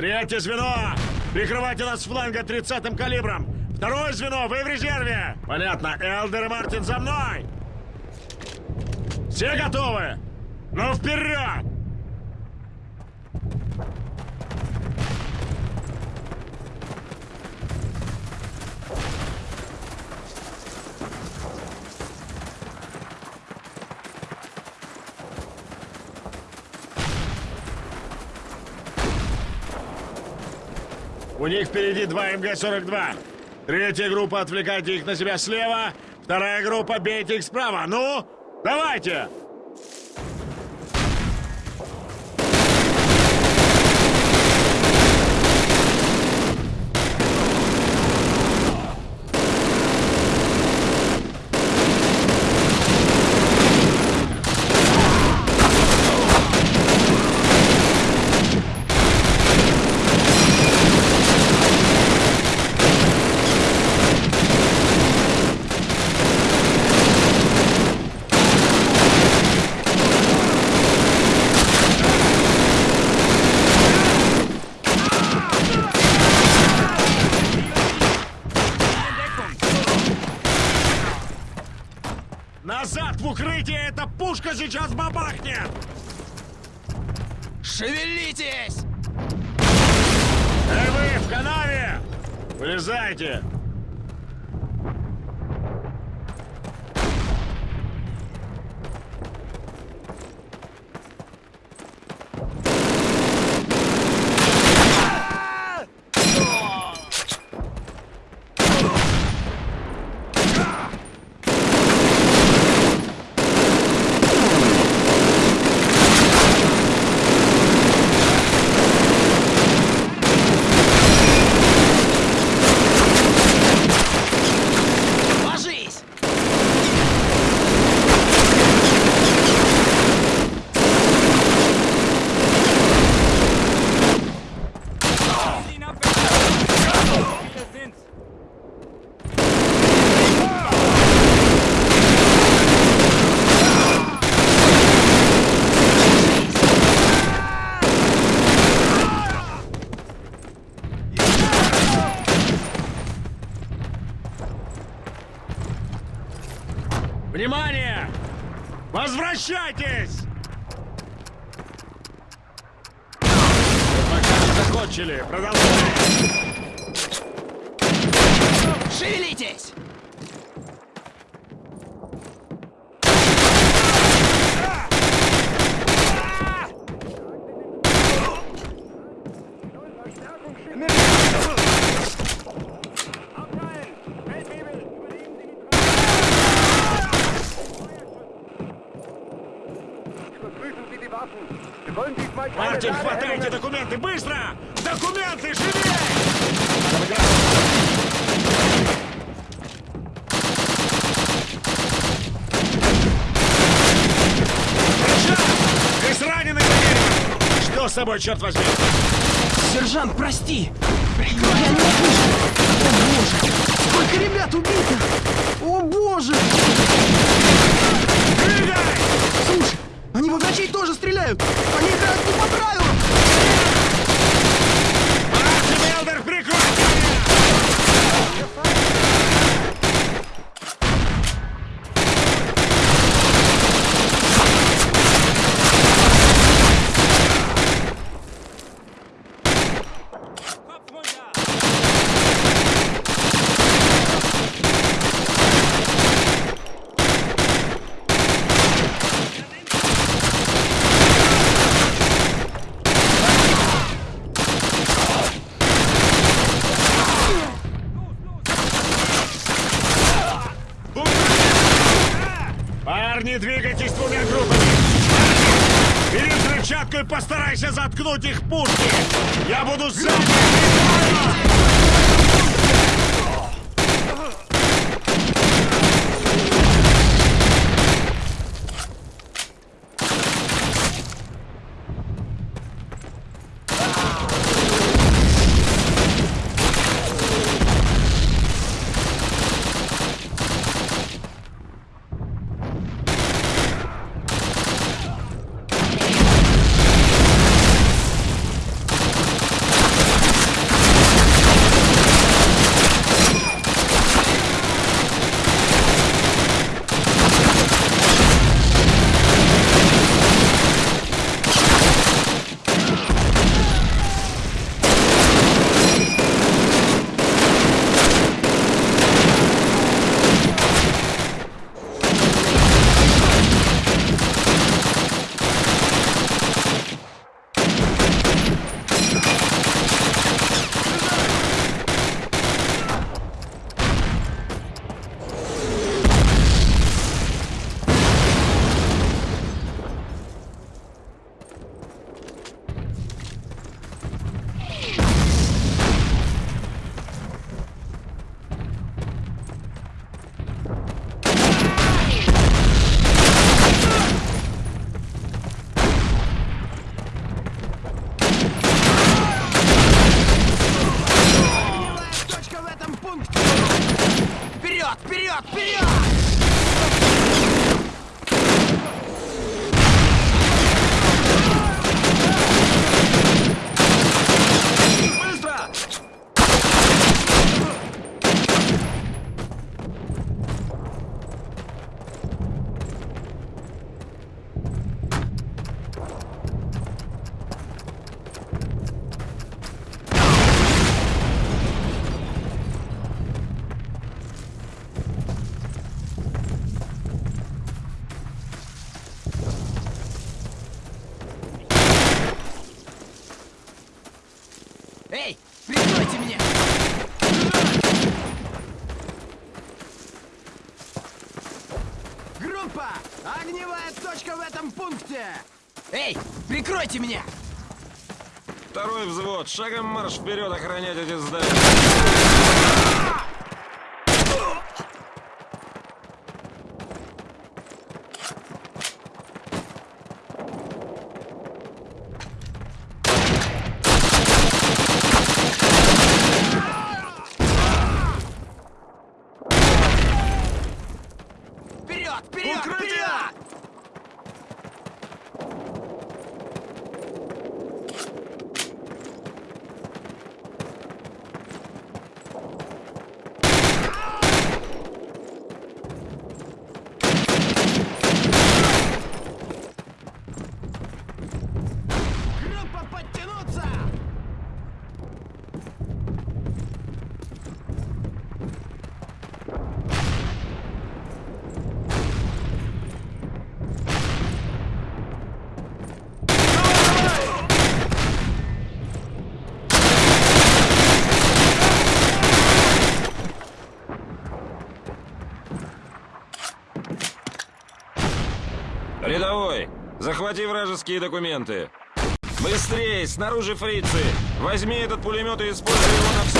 Третье звено! Прикрывайте нас с фланга 30-м калибром! Второе звено, вы в резерве! Понятно, Элдер и Мартин за мной! Все готовы? Ну, вперед! У них впереди два МГ-42. Третья группа, отвлекайте их на себя слева. Вторая группа, бейте их справа. Ну, давайте! Назад в укрытие! Эта пушка сейчас бабахнет! Шевелитесь! Эй вы, в канаве! Вылезайте! Возвращайтесь! Пока не закончили. Продолжаем. Шевелитесь! Мартин, хватайте документы! Быстро! Документы, живее! Ты поедешь! Что с тобой, черт возьми? Сержант, прости! Я не могу! О боже! Сколько ребят убито! О боже! Двигай! Слушай, они во врачей тоже стреляют! Они играют не по правилам! Заткнуть их пушки! Я буду сзади! Этом пункте! Эй, прикройте меня! Второй взвод, шагом марш вперед охранять эти здания. Вперед, вперед, вперед! Группа подтянуться! Рядовой, захвати вражеские документы. Быстрее, снаружи фрицы. Возьми этот пулемет и используй его на все.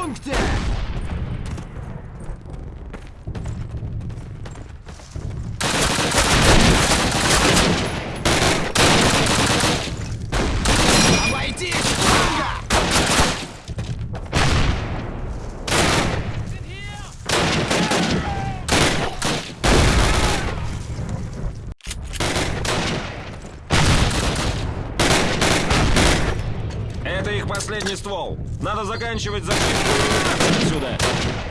В этом пункте! Обойти фланга! Это их последний ствол. Надо заканчивать убираться отсюда.